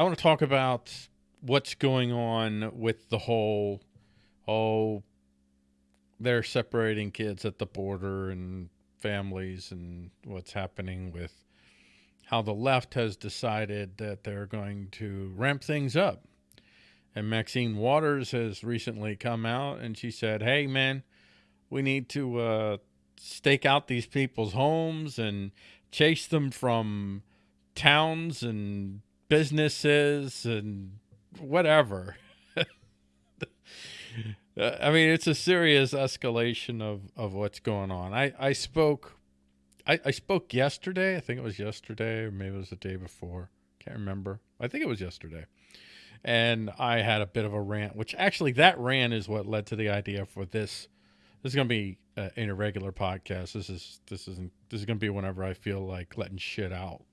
I want to talk about what's going on with the whole, oh, they're separating kids at the border and families and what's happening with how the left has decided that they're going to ramp things up. And Maxine Waters has recently come out and she said, hey, man, we need to uh, stake out these people's homes and chase them from towns and businesses and whatever. I mean, it's a serious escalation of, of what's going on. I, I spoke, I, I spoke yesterday. I think it was yesterday or maybe it was the day before. Can't remember. I think it was yesterday. And I had a bit of a rant, which actually that rant is what led to the idea for this. This is going to be uh, in a regular podcast. This is, this isn't, this is going to be whenever I feel like letting shit out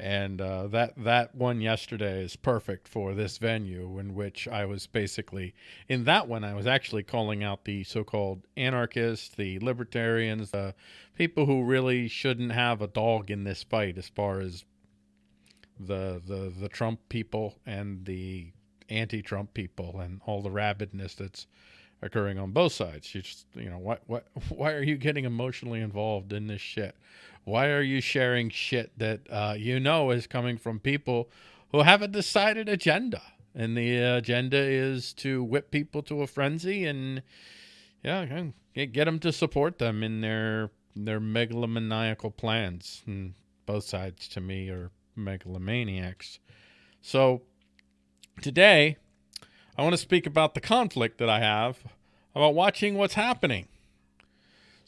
and uh, that that one yesterday is perfect for this venue in which I was basically in that one I was actually calling out the so-called anarchists, the libertarians, the people who really shouldn't have a dog in this fight as far as the the the Trump people and the anti-Trump people and all the rabidness that's occurring on both sides. You just you know what what why are you getting emotionally involved in this shit? Why are you sharing shit that uh, you know is coming from people who have a decided agenda? And the agenda is to whip people to a frenzy and, yeah, get them to support them in their their megalomaniacal plans. And both sides, to me, are megalomaniacs. So today, I want to speak about the conflict that I have about watching what's happening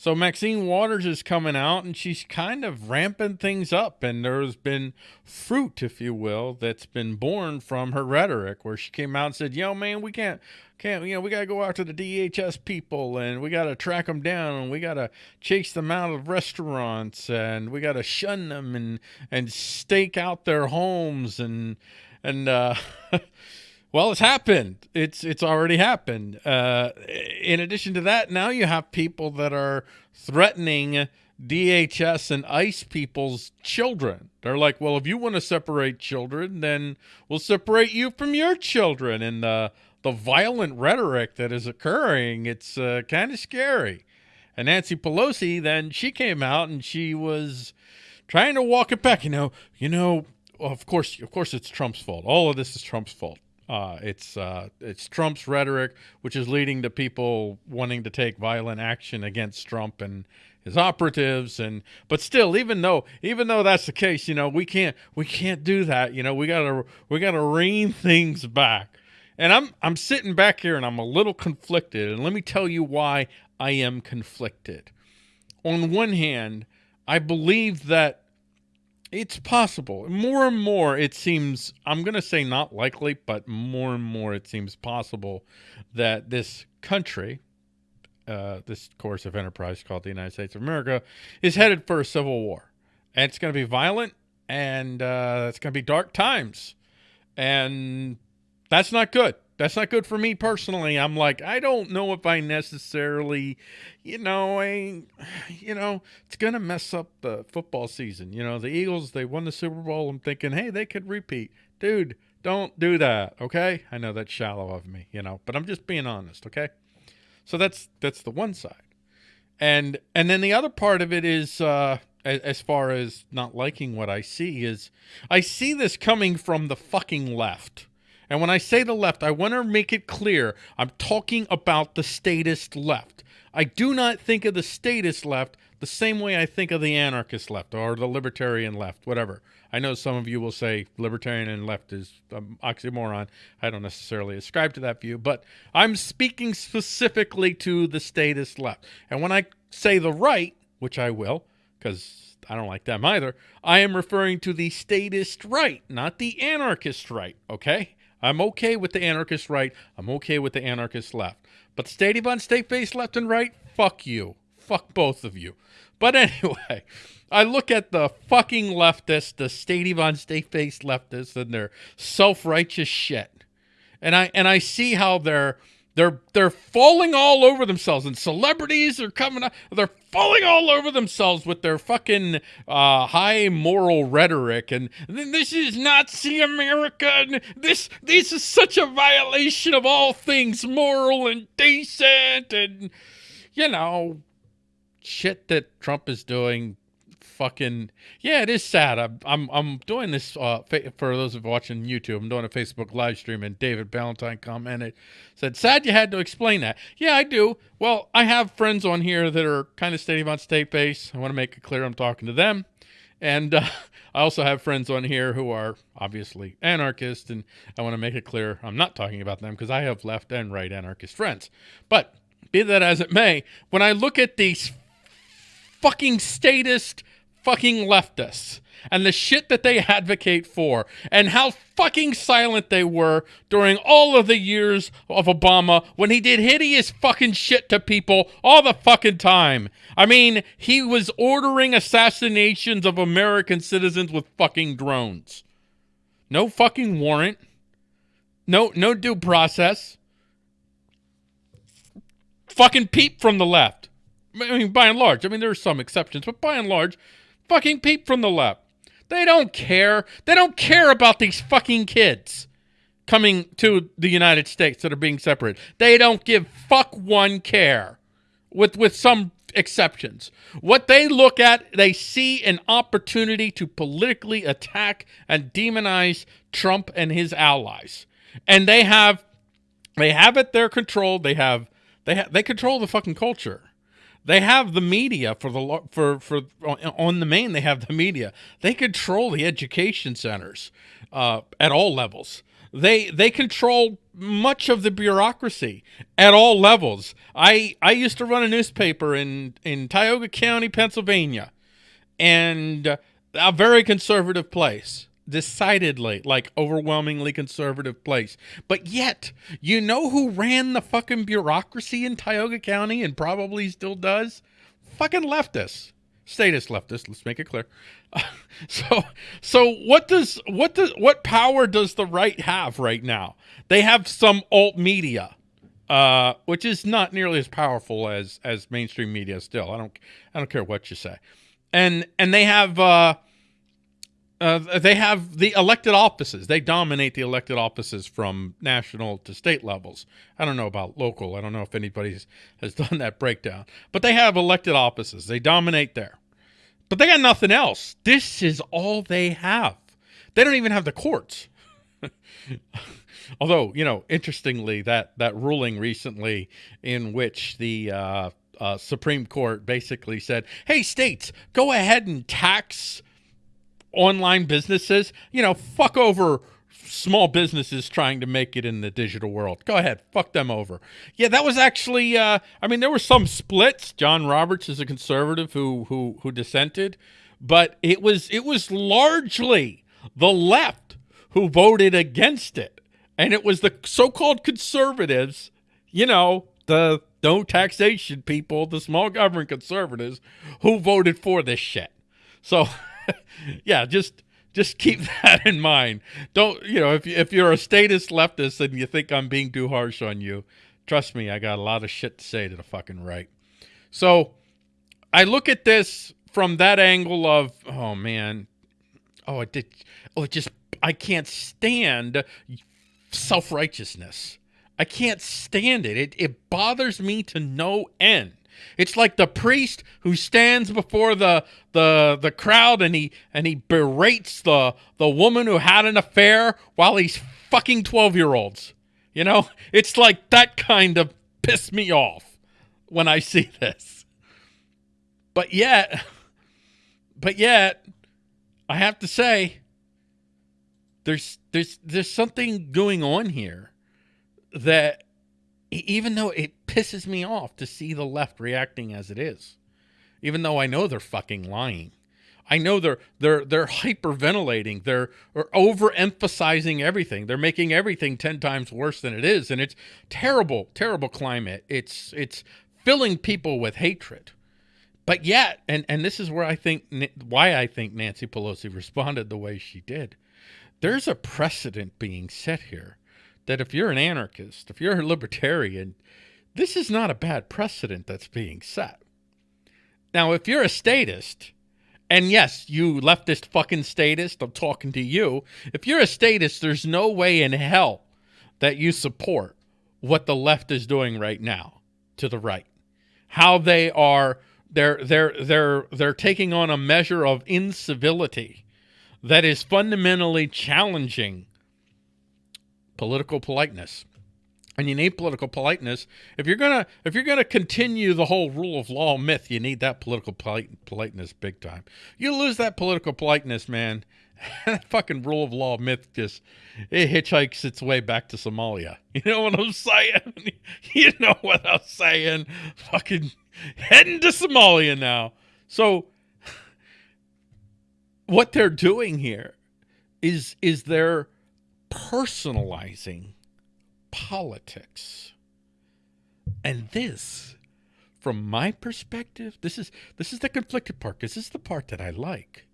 so Maxine Waters is coming out and she's kind of ramping things up. And there's been fruit, if you will, that's been born from her rhetoric where she came out and said, yo, man, we can't, can't, you know, we got to go after the DHS people and we got to track them down and we got to chase them out of restaurants and we got to shun them and, and stake out their homes and, and, uh, Well, it's happened. It's it's already happened. Uh, in addition to that, now you have people that are threatening DHS and ICE people's children. They're like, well, if you want to separate children, then we'll separate you from your children. And the the violent rhetoric that is occurring, it's uh, kind of scary. And Nancy Pelosi, then she came out and she was trying to walk it back. You know, you know, of course, of course, it's Trump's fault. All of this is Trump's fault. Uh, it's uh, it's Trump's rhetoric, which is leading to people wanting to take violent action against Trump and his operatives. And but still, even though even though that's the case, you know, we can't we can't do that. You know, we gotta we gotta rein things back. And I'm I'm sitting back here and I'm a little conflicted. And let me tell you why I am conflicted. On one hand, I believe that it's possible. More and more, it seems, I'm going to say not likely, but more and more it seems possible that this country, uh, this course of enterprise called the United States of America, is headed for a civil war. And it's going to be violent and uh, it's going to be dark times. And that's not good that's not good for me personally. I'm like, I don't know if I necessarily, you know, I, you know, it's going to mess up the football season. You know, the Eagles, they won the Super Bowl. I'm thinking, hey, they could repeat. Dude, don't do that, okay? I know that's shallow of me, you know, but I'm just being honest, okay? So that's that's the one side. And and then the other part of it is uh as, as far as not liking what I see is I see this coming from the fucking left and when I say the left, I want to make it clear I'm talking about the statist left. I do not think of the statist left the same way I think of the anarchist left or the libertarian left, whatever. I know some of you will say libertarian and left is an oxymoron. I don't necessarily ascribe to that view, but I'm speaking specifically to the statist left. And when I say the right, which I will, because I don't like them either, I am referring to the statist right, not the anarchist right, okay? I'm okay with the anarchist right. I'm okay with the anarchist left. But state on state based left and right, fuck you. Fuck both of you. But anyway, I look at the fucking leftists, the state on state based leftists, and their self righteous shit. And I and I see how they're they're they're falling all over themselves, and celebrities are coming up. They're falling all over themselves with their fucking uh, high moral rhetoric. And this is Nazi America. And this this is such a violation of all things moral and decent and you know shit that Trump is doing fucking yeah, it is sad. I'm I'm, I'm doing this uh, for those of watching YouTube. I'm doing a Facebook live stream, and David Ballantyne commented, said, "Sad you had to explain that." Yeah, I do. Well, I have friends on here that are kind of stadium on state base. I want to make it clear I'm talking to them, and uh, I also have friends on here who are obviously anarchists, and I want to make it clear I'm not talking about them because I have left and right anarchist friends. But be that as it may, when I look at these fucking statist fucking leftists and the shit that they advocate for and how fucking silent they were during all of the years of Obama when he did hideous fucking shit to people all the fucking time. I mean, he was ordering assassinations of American citizens with fucking drones. No fucking warrant. No no due process. Fucking peep from the left. I mean, by and large. I mean, there are some exceptions, but by and large, fucking peep from the left. They don't care. They don't care about these fucking kids coming to the United States that are being separated. They don't give fuck one care, with with some exceptions. What they look at, they see an opportunity to politically attack and demonize Trump and his allies, and they have they have at their control. They have they have they control the fucking culture. They have the media for the for for on the main. They have the media. They control the education centers uh, at all levels. They they control much of the bureaucracy at all levels. I I used to run a newspaper in in Tioga County, Pennsylvania, and a very conservative place decidedly like overwhelmingly conservative place. But yet, you know who ran the fucking bureaucracy in Tioga County and probably still does? Fucking leftists. Statist leftists, let's make it clear. So so what does what does what power does the right have right now? They have some alt media. Uh, which is not nearly as powerful as as mainstream media still. I don't I don't care what you say. And and they have uh uh, they have the elected offices. They dominate the elected offices from national to state levels. I don't know about local. I don't know if anybody has done that breakdown. But they have elected offices. They dominate there. But they got nothing else. This is all they have. They don't even have the courts. Although, you know, interestingly, that, that ruling recently in which the uh, uh, Supreme Court basically said, hey, states, go ahead and tax online businesses, you know, fuck over small businesses trying to make it in the digital world. Go ahead, fuck them over. Yeah, that was actually. Uh, I mean, there were some splits. John Roberts is a conservative who who who dissented, but it was it was largely the left who voted against it, and it was the so-called conservatives, you know, the no taxation people, the small government conservatives, who voted for this shit. So. yeah, just just keep that in mind. Don't you know if if you're a statist leftist and you think I'm being too harsh on you, trust me, I got a lot of shit to say to the fucking right. So I look at this from that angle of oh man, oh it did, oh it just I can't stand self righteousness. I can't stand it. It it bothers me to no end. It's like the priest who stands before the the the crowd and he and he berates the the woman who had an affair while he's fucking 12-year-olds. You know? It's like that kind of piss me off when I see this. But yet but yet I have to say there's there's there's something going on here that even though it pisses me off to see the left reacting as it is, even though I know they're fucking lying. I know they're they're they're hyperventilating. They're, overemphasizing everything. They're making everything ten times worse than it is, and it's terrible, terrible climate. It's it's filling people with hatred. But yet, and and this is where I think why I think Nancy Pelosi responded the way she did. There's a precedent being set here that if you're an anarchist, if you're a libertarian, this is not a bad precedent that's being set. Now, if you're a statist, and yes, you leftist fucking statist, I'm talking to you. If you're a statist, there's no way in hell that you support what the left is doing right now to the right. How they are they're they're they're they're taking on a measure of incivility that is fundamentally challenging political politeness and you need political politeness. If you're gonna if you're gonna continue the whole rule of law myth, you need that political polite, politeness big time. You lose that political politeness, man. that fucking rule of law myth just it hitchhikes its way back to Somalia. You know what I'm saying? you know what I'm saying? Fucking heading to Somalia now. So what they're doing here is is they're personalizing politics. And this, from my perspective, this is this is the conflicted part because this is the part that I like.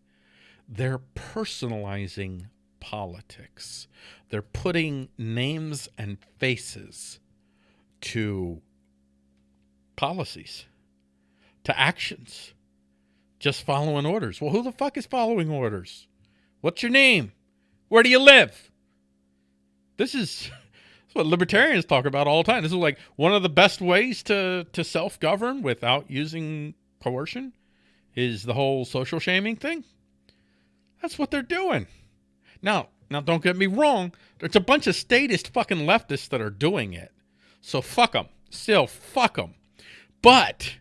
They're personalizing politics. They're putting names and faces to policies, to actions, just following orders. Well, who the fuck is following orders? What's your name? Where do you live? This is what libertarians talk about all the time. This is like one of the best ways to to self govern without using coercion is the whole social shaming thing. That's what they're doing. Now, now don't get me wrong. There's a bunch of statist fucking leftists that are doing it. So fuck them. Still fuck them. But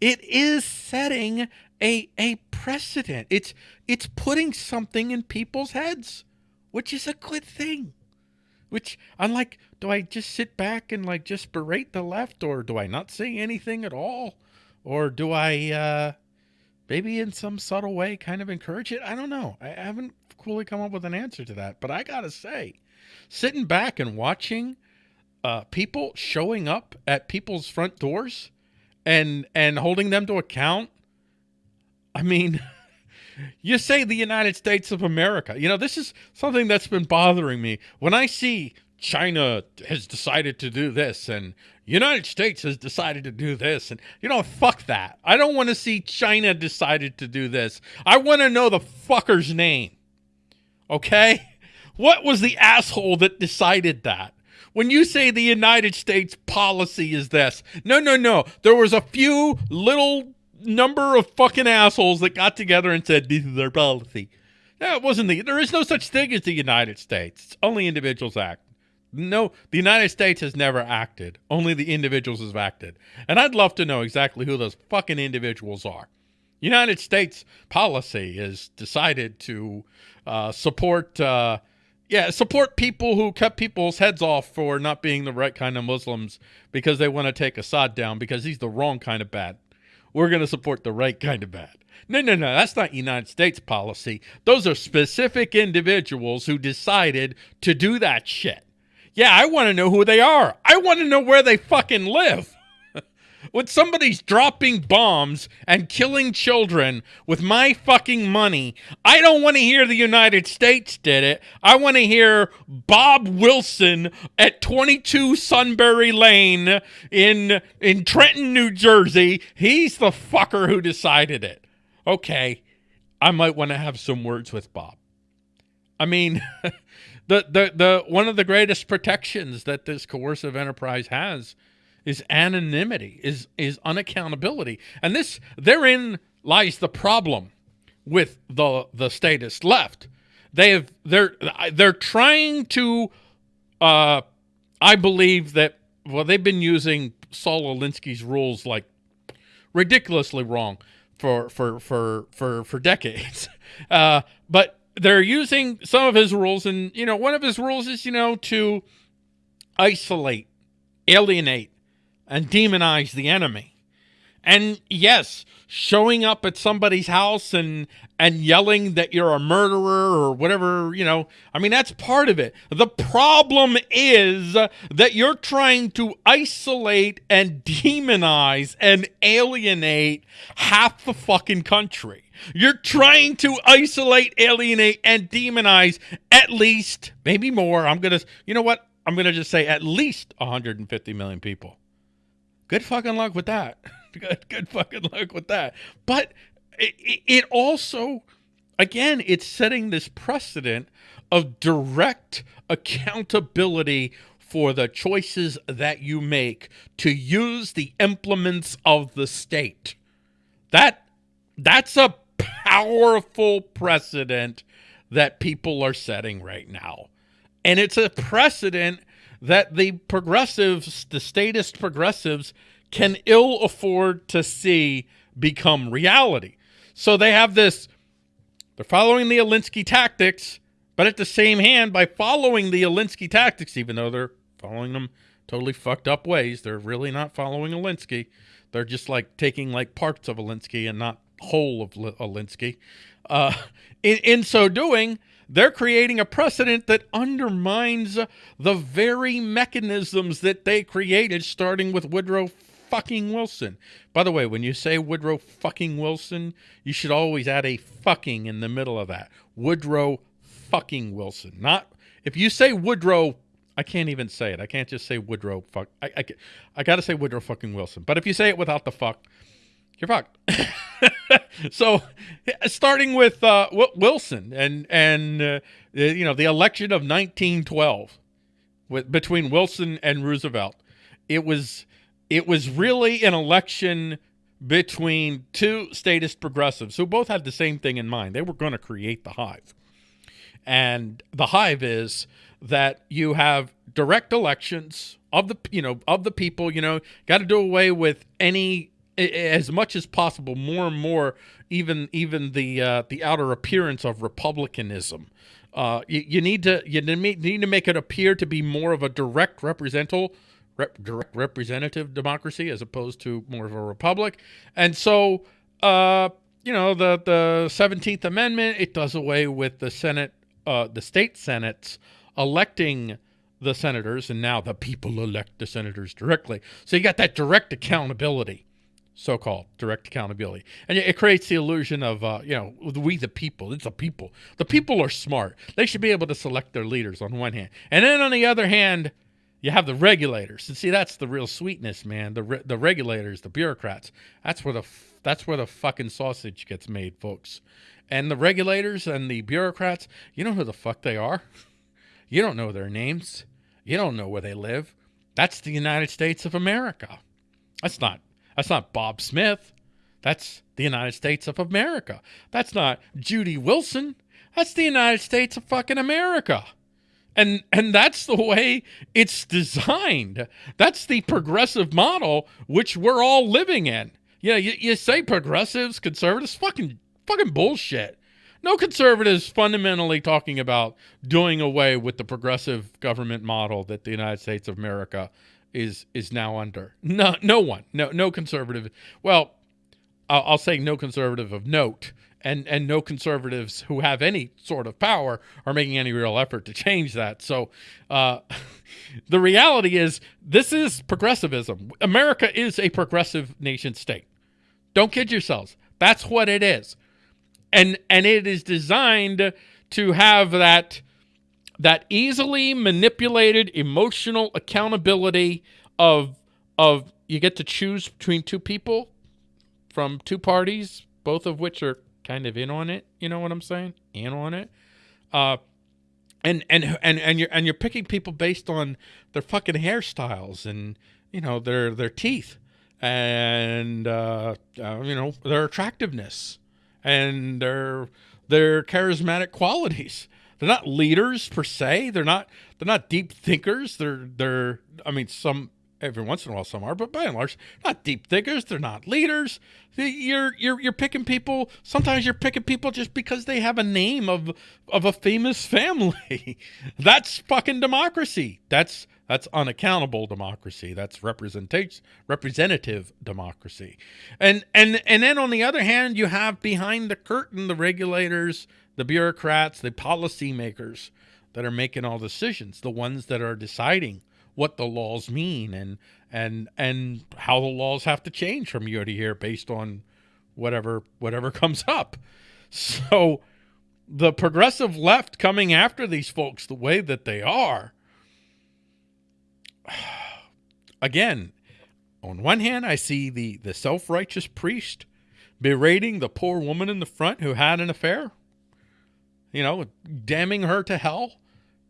it is setting a a precedent. It's it's putting something in people's heads, which is a good thing. Which I'm like, do I just sit back and like just berate the left, or do I not say anything at all, or do I uh, maybe in some subtle way kind of encourage it? I don't know. I haven't fully come up with an answer to that, but I gotta say, sitting back and watching uh, people showing up at people's front doors and and holding them to account. I mean. You say the United States of America. You know, this is something that's been bothering me. When I see China has decided to do this and United States has decided to do this and you know fuck that. I don't want to see China decided to do this. I want to know the fucker's name. Okay? What was the asshole that decided that? When you say the United States policy is this, no, no, no. There was a few little number of fucking assholes that got together and said this is our policy. No, it wasn't the. There is no such thing as the United States. It's only individuals act. No, the United States has never acted. Only the individuals have acted. And I'd love to know exactly who those fucking individuals are. United States policy is decided to uh, support, uh, yeah, support people who cut people's heads off for not being the right kind of Muslims because they want to take Assad down because he's the wrong kind of bad we're going to support the right kind of bad. No, no, no, that's not United States policy. Those are specific individuals who decided to do that shit. Yeah, I want to know who they are. I want to know where they fucking live when somebody's dropping bombs and killing children with my fucking money, I don't want to hear the United States did it. I want to hear Bob Wilson at 22 Sunbury Lane in in Trenton, New Jersey. He's the fucker who decided it. Okay, I might want to have some words with Bob. I mean, the the the one of the greatest protections that this coercive enterprise has is anonymity, is is unaccountability. And this therein lies the problem with the the statist left. They have they're they're trying to uh I believe that well they've been using Saul Alinsky's rules like ridiculously wrong for for for for for decades. Uh, but they're using some of his rules and you know one of his rules is you know to isolate, alienate and demonize the enemy. And yes, showing up at somebody's house and and yelling that you're a murderer or whatever, you know, I mean that's part of it. The problem is that you're trying to isolate and demonize and alienate half the fucking country. You're trying to isolate, alienate and demonize at least, maybe more. I'm going to You know what? I'm going to just say at least 150 million people good fucking luck with that. good, good fucking luck with that. But it, it also, again, it's setting this precedent of direct accountability for the choices that you make to use the implements of the state. That that's a powerful precedent that people are setting right now. And it's a precedent that the progressives, the statist progressives, can ill afford to see become reality. So they have this, they're following the Alinsky tactics, but at the same hand, by following the Alinsky tactics, even though they're following them totally fucked up ways, they're really not following Alinsky. They're just like taking like parts of Alinsky and not whole of Alinsky. Uh, in, in so doing, they're creating a precedent that undermines the very mechanisms that they created, starting with Woodrow fucking Wilson. By the way, when you say Woodrow fucking Wilson, you should always add a fucking in the middle of that. Woodrow fucking Wilson. Not if you say Woodrow, I can't even say it. I can't just say Woodrow fuck. I I, I got to say Woodrow fucking Wilson. But if you say it without the fuck, you're fucked. so, starting with uh, Wilson and and uh, you know the election of 1912 with, between Wilson and Roosevelt, it was it was really an election between two statist progressives who both had the same thing in mind. They were going to create the hive. And the hive is that you have direct elections of the you know of the people, you know, got to do away with any as much as possible more and more even even the uh, the outer appearance of republicanism uh, you, you, need to you need to make it appear to be more of a direct representative rep, direct representative democracy as opposed to more of a republic. And so, uh, you know, the the Seventeenth Amendment it does away with the Senate, uh, the state senates electing the senators, and now the people elect the senators directly. So you got that direct accountability so-called direct accountability and it creates the illusion of uh, you know we the people it's the people the people are smart they should be able to select their leaders on one hand and then on the other hand you have the regulators. And see, that's the real sweetness, man. The re- the regulators, the bureaucrats. That's where the that's where the fucking sausage gets made, folks. And the regulators and the bureaucrats, you know who the fuck they are? You don't know their names. You don't know where they live. That's the United States of America. That's not that's not Bob Smith. That's the United States of America. That's not Judy Wilson. That's the United States of fucking America and and that's the way it's designed that's the progressive model which we're all living in yeah you, you say progressives conservatives fucking fucking bullshit no conservatives fundamentally talking about doing away with the progressive government model that the united states of america is is now under no no one no no conservative well I'll, I'll say no conservative of note and and no conservatives who have any sort of power are making any real effort to change that. So, uh, the reality is this is progressivism. America is a progressive nation state. Don't kid yourselves. That's what it is, and and it is designed to have that that easily manipulated emotional accountability of of you get to choose between two people from two parties both of which are kind of in on it. You know what I'm saying? In on it. Uh, and and and and you're and you're picking people based on their fucking hairstyles and you know their their teeth and uh, uh, you know their attractiveness and their their charismatic qualities. They're not leaders per se. They're not they're not deep thinkers. They're they're I mean some every once in a while some are, but by and large, not deep thinkers. They're not leaders. You're you're you're picking people. Sometimes you're picking people just because they have a name of of a famous family. that's fucking democracy. That's that's unaccountable democracy. That's representation representative democracy. And and and then on the other hand, you have behind the curtain the regulators, the bureaucrats, the policymakers that are making all decisions, the ones that are deciding what the laws mean and and and how the laws have to change from year to year based on whatever whatever comes up. So the progressive left coming after these folks the way that they are again on one hand, I see the the self righteous priest berating the poor woman in the front who had an affair, you know, damning her to hell,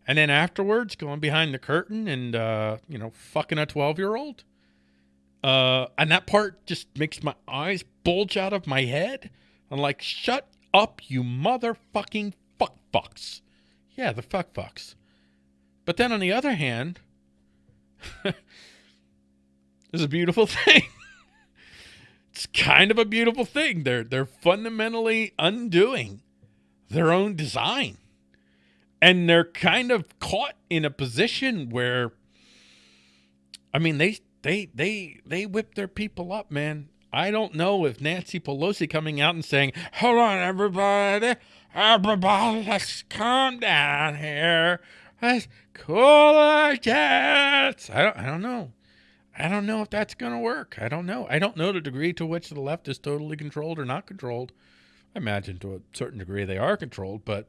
and then afterwards going behind the curtain and uh, you know fucking a twelve year old. Uh, and that part just makes my eyes bulge out of my head. I'm like, shut up, you motherfucking fuck fucks. Yeah, the fuck fucks. But then on the other hand, this is a beautiful thing. it's kind of a beautiful thing. They're they're fundamentally undoing their own design. And they're kind of caught in a position where I mean they they they they whip their people up, man. I don't know if Nancy Pelosi coming out and saying, "Hold on, everybody, everybody, let's calm down here, let's cool our jets." I don't, I don't know. I don't know if that's going to work. I don't know. I don't know the degree to which the left is totally controlled or not controlled. I imagine to a certain degree they are controlled, but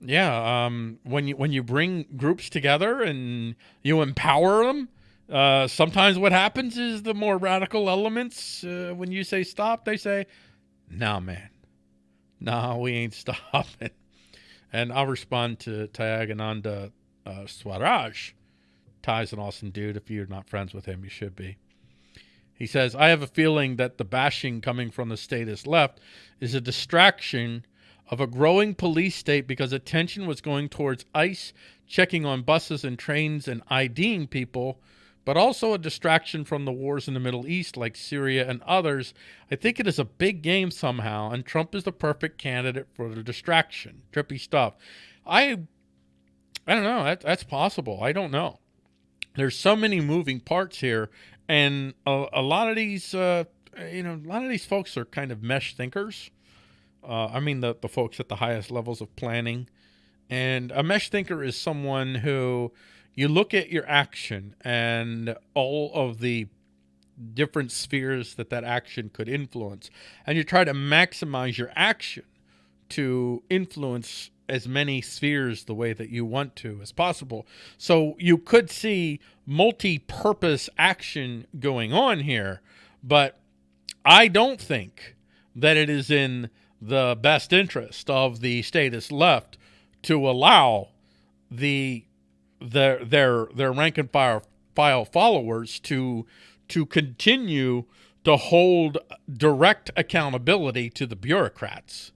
yeah, um, when you when you bring groups together and you empower them, uh, sometimes what happens is the more radical elements, uh, when you say stop, they say, "Nah, man, nah, we ain't stopping." And I'll respond to Tyagananda uh, Swaraj Ty's an awesome dude. If you're not friends with him, you should be. He says, I have a feeling that the bashing coming from the statist left is a distraction of a growing police state because attention was going towards ICE checking on buses and trains and IDing people, but also a distraction from the wars in the Middle East like Syria and others. I think it is a big game somehow, and Trump is the perfect candidate for the distraction. Trippy stuff. I I don't know. That, that's possible. I don't know there's so many moving parts here, and a, a lot of these, uh, you know, a lot of these folks are kind of mesh thinkers. Uh, I mean, the the folks at the highest levels of planning, and a mesh thinker is someone who you look at your action and all of the different spheres that that action could influence, and you try to maximize your action to influence as many spheres the way that you want to as possible. So you could see multi-purpose action going on here, but I don't think that it is in the best interest of the statist left to allow the their their their rank and file file followers to to continue to hold direct accountability to the bureaucrats.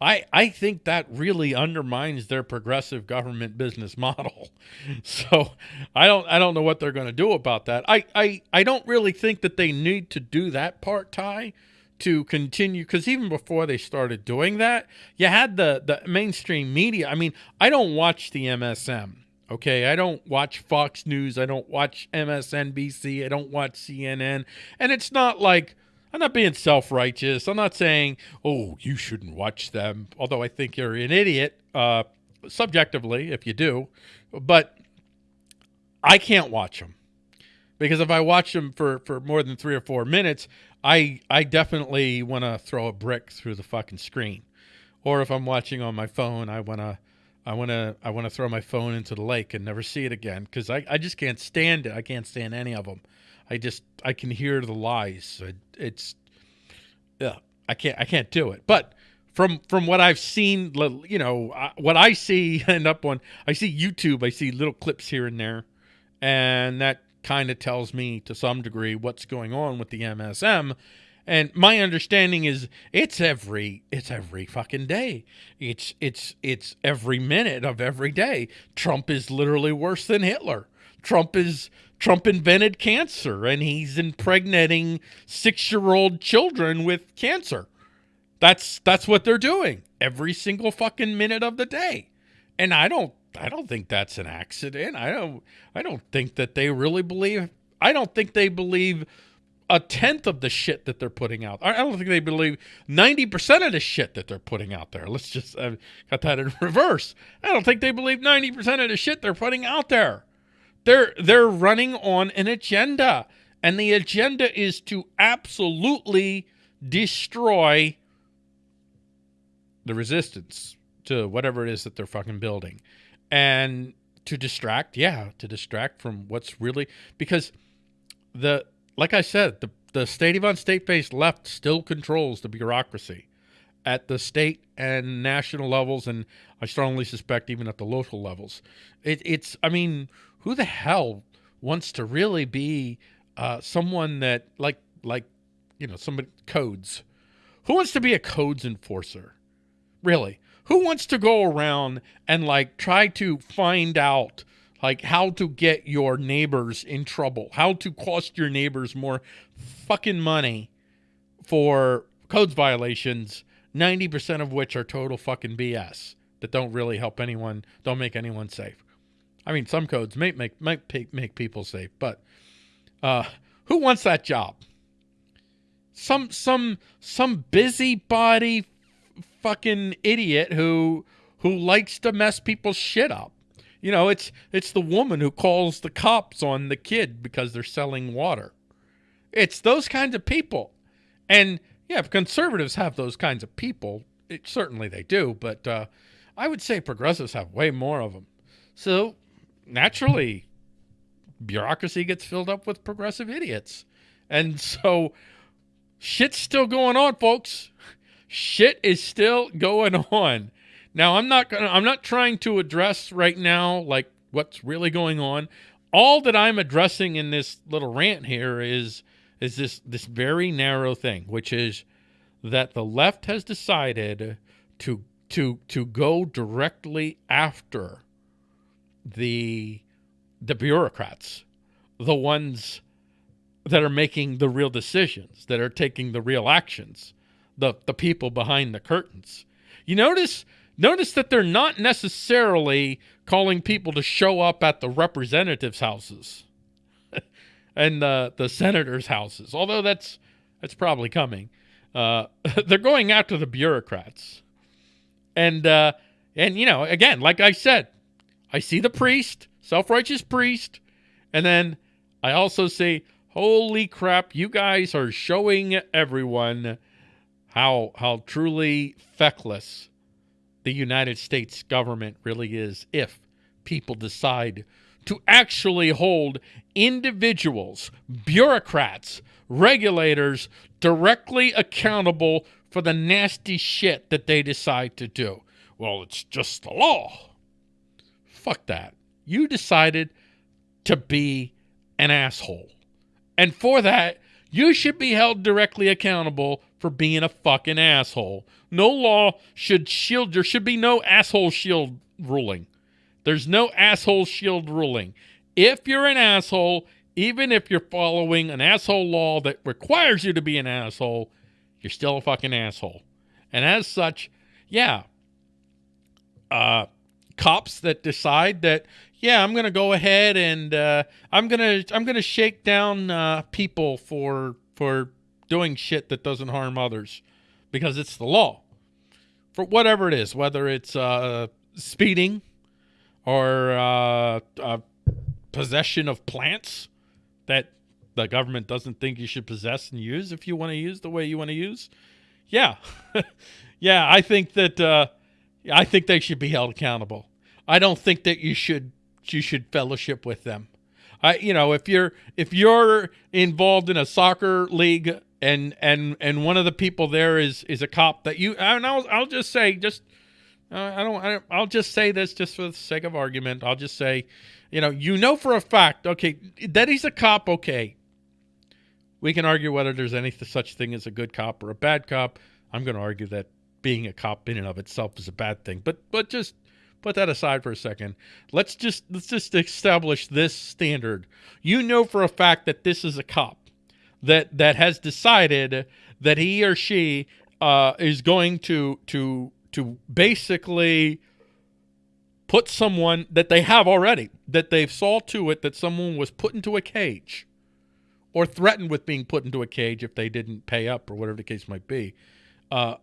I, I think that really undermines their progressive government business model. So I don't I don't know what they're going to do about that. I, I, I don't really think that they need to do that part, Ty, to continue because even before they started doing that, you had the the mainstream media. I mean, I don't watch the MSM. Okay, I don't watch Fox News. I don't watch MSNBC. I don't watch CNN. And it's not like I'm not being self righteous. I'm not saying, oh, you shouldn't watch them, although I think you're an idiot, uh, subjectively, if you do. But I can't watch them because if I watch them for, for more than three or four minutes, I, I definitely want to throw a brick through the fucking screen. Or if I'm watching on my phone, I want to. I want to I want to throw my phone into the lake and never see it again because I, I just can't stand it. I can't stand any of them. I just I can hear the lies. It, it's yeah, I can't I can't do it. But from from what I've seen, you know, what I see end up on I see YouTube. I see little clips here and there, and that kind of tells me to some degree what's going on with the MSM. And my understanding is it's every it's every fucking day. It's it's it's every minute of every day. Trump is literally worse than Hitler. Trump is Trump invented cancer and he's impregnating 6-year-old children with cancer. That's that's what they're doing every single fucking minute of the day. And I don't I don't think that's an accident. I don't I don't think that they really believe I don't think they believe a tenth of the shit that they're putting out. I don't think they believe 90% of the shit that they're putting out there. Let's just uh, got that in reverse. I don't think they believe 90% of the shit they're putting out there. They're they're running on an agenda, and the agenda is to absolutely destroy the resistance to whatever it is that they're fucking building. And to distract, yeah, to distract from what's really because the like I said, the the state of state based left still controls the bureaucracy at the state and national levels, and I strongly suspect even at the local levels. It, it's, I mean, who the hell wants to really be uh, someone that like like you know somebody codes? Who wants to be a codes enforcer? Really? Who wants to go around and like try to find out like how to get your neighbors in trouble, how to cost your neighbors more fucking money for codes violations, 90% of which are total fucking BS that don't really help anyone, don't make anyone safe. I mean, some codes may make might make people safe, but uh, who wants that job? Some some some busybody fucking idiot who who likes to mess people's shit up. You know, it's it's the woman who calls the cops on the kid because they're selling water. It's those kinds of people. And yeah, if conservatives have those kinds of people, it, certainly they do, but uh, I would say progressives have way more of them. So naturally, bureaucracy gets filled up with progressive idiots. And so shit's still going on, folks. Shit is still going on. Now, I'm not gonna I'm not trying to address right now like what's really going on. All that I'm addressing in this little rant here is is this this very narrow thing, which is that the left has decided to to to go directly after the the bureaucrats, the ones that are making the real decisions, that are taking the real actions, the the people behind the curtains. You notice Notice that they're not necessarily calling people to show up at the representatives' houses and the the senators' houses, although that's that's probably coming. Uh, they're going after the bureaucrats, and uh, and you know, again, like I said, I see the priest, self-righteous priest, and then I also see, "Holy crap, you guys are showing everyone how how truly feckless." the United States government really is if people decide to actually hold individuals, bureaucrats, regulators directly accountable for the nasty shit that they decide to do. Well, it's just the law. Fuck that. You decided to be an asshole. And for that, you should be held directly accountable for being a fucking asshole. No law should shield, there should be no asshole shield ruling. There's no asshole shield ruling. If you're an asshole, even if you're following an asshole law that requires you to be an asshole, you're still a fucking asshole. And as such, yeah, uh, cops that decide that yeah, I'm gonna go ahead and uh, I'm gonna I'm gonna shake down uh, people for for doing shit that doesn't harm others because it's the law for whatever it is, whether it's uh, speeding or uh, uh, possession of plants that the government doesn't think you should possess and use if you want to use the way you want to use. Yeah, yeah, I think that uh, I think they should be held accountable. I don't think that you should you should fellowship with them. I, you know, if you're if you're involved in a soccer league and and and one of the people there is is a cop that you and I'll I'll just say just I don't I, I'll just say this just for the sake of argument. I'll just say, you know, you know for a fact, okay, that he's a cop. Okay, we can argue whether there's any such thing as a good cop or a bad cop. I'm going to argue that being a cop in and of itself is a bad thing. But but just put that aside for a second. Let's just let's just establish this standard. You know for a fact that this is a cop that that has decided that he or she uh, is going to to to basically put someone that they have already that they've saw to it that someone was put into a cage or threatened with being put into a cage if they didn't pay up or whatever the case might be uh,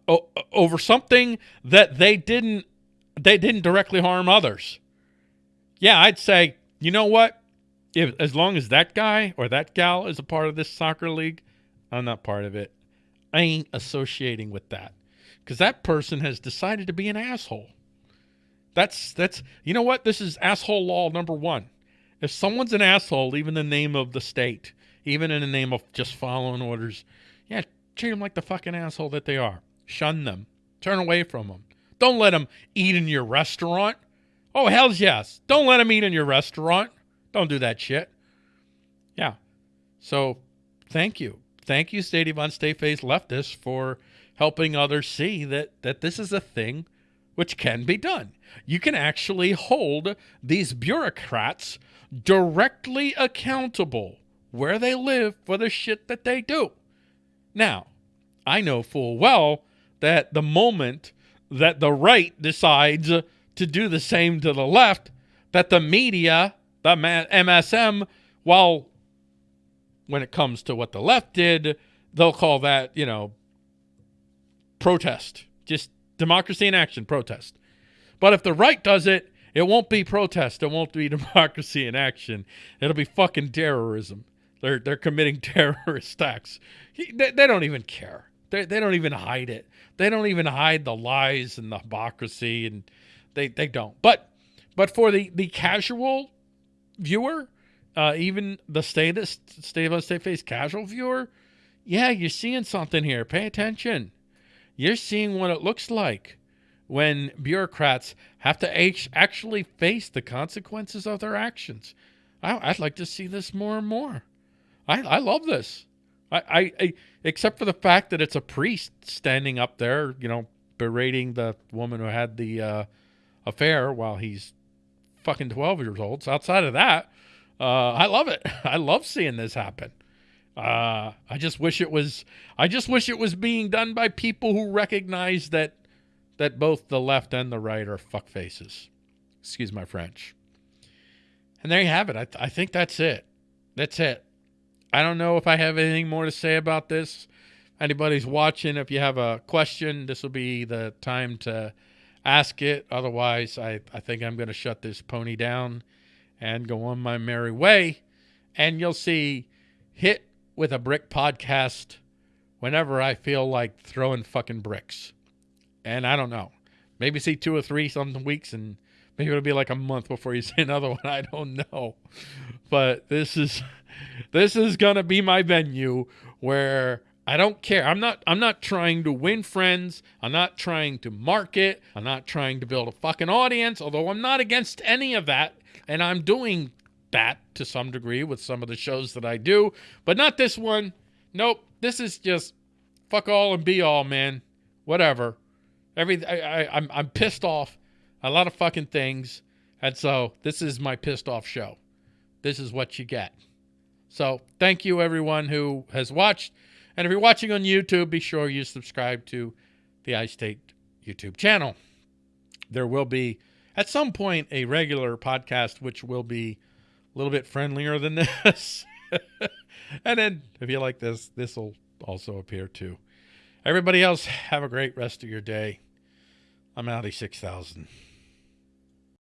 over something that they didn't they didn't directly harm others. Yeah i'd say you know what? If as long as that guy or that gal is a part of this soccer league, I'm not part of it. I ain't associating with that because that person has decided to be an asshole. That's that's you know what? This is asshole law number one. If someone's an asshole, even the name of the state, even in the name of just following orders. Yeah, treat them like the fucking asshole that they are. Shun them. Turn away from them. Don't let them eat in your restaurant. Oh, hell's yes. Don't let them eat in your restaurant. Don't do that shit. Yeah. So thank you. Thank you, Stay Devon Stay leftists, for helping others see that, that this is a thing which can be done. You can actually hold these bureaucrats directly accountable where they live for the shit that they do. Now, I know full well that the moment that the right decides to do the same to the left, that the media, the MSM, while when it comes to what the left did, they'll call that, you know, protest. Just democracy in action, protest. But if the right does it, it won't be protest. It won't be democracy in action. It'll be fucking terrorism. They're they're committing terrorist acts. They, they don't even care. They they don't even hide it. They don't even hide the lies and the hypocrisy, and they they don't. But but for the the casual viewer, uh, even the stay that stay of stay face casual viewer, yeah, you're seeing something here. Pay attention. You're seeing what it looks like when bureaucrats have to actually face the consequences of their actions. I, would like to see this more and more. I, I love this. I, I, I, except for the fact that it's a priest standing up there, you know, berating the woman who had the uh, affair while he's fucking 12 years old. So outside of that, uh, I love it. I love seeing this happen. Uh, I just wish it was. I just wish it was being done by people who recognize that that both the left and the right are fuck faces. Excuse my French. And there you have it. I, th- I think that's it. That's it. I don't know if I have anything more to say about this. Anybody's watching, if you have a question, this will be the time to ask it. Otherwise, I, I think I'm going to shut this pony down and go on my merry way. And you'll see hit with a brick podcast whenever I feel like throwing fucking bricks. And I don't know. Maybe see two or three some weeks and maybe it'll be like a month before you see another one. I don't know. But this is this is gonna be my venue where I don't care. I'm not I'm not trying to win friends. I'm not trying to market. I'm not trying to build a fucking audience, although I'm not against any of that. And I'm doing that to some degree with some of the shows that I do, but not this one. Nope. This is just fuck all and be all, man. Whatever. Every I, I I'm I'm pissed off a lot of fucking things, and so this is my pissed off show. This is what you get. So thank you everyone who has watched, and if you're watching on YouTube, be sure you subscribe to the iState YouTube channel. There will be at some point a regular podcast which will be a little bit friendlier than this. and then if you like this, this will also appear too. Everybody else, have a great rest of your day. I'm Audi 6000.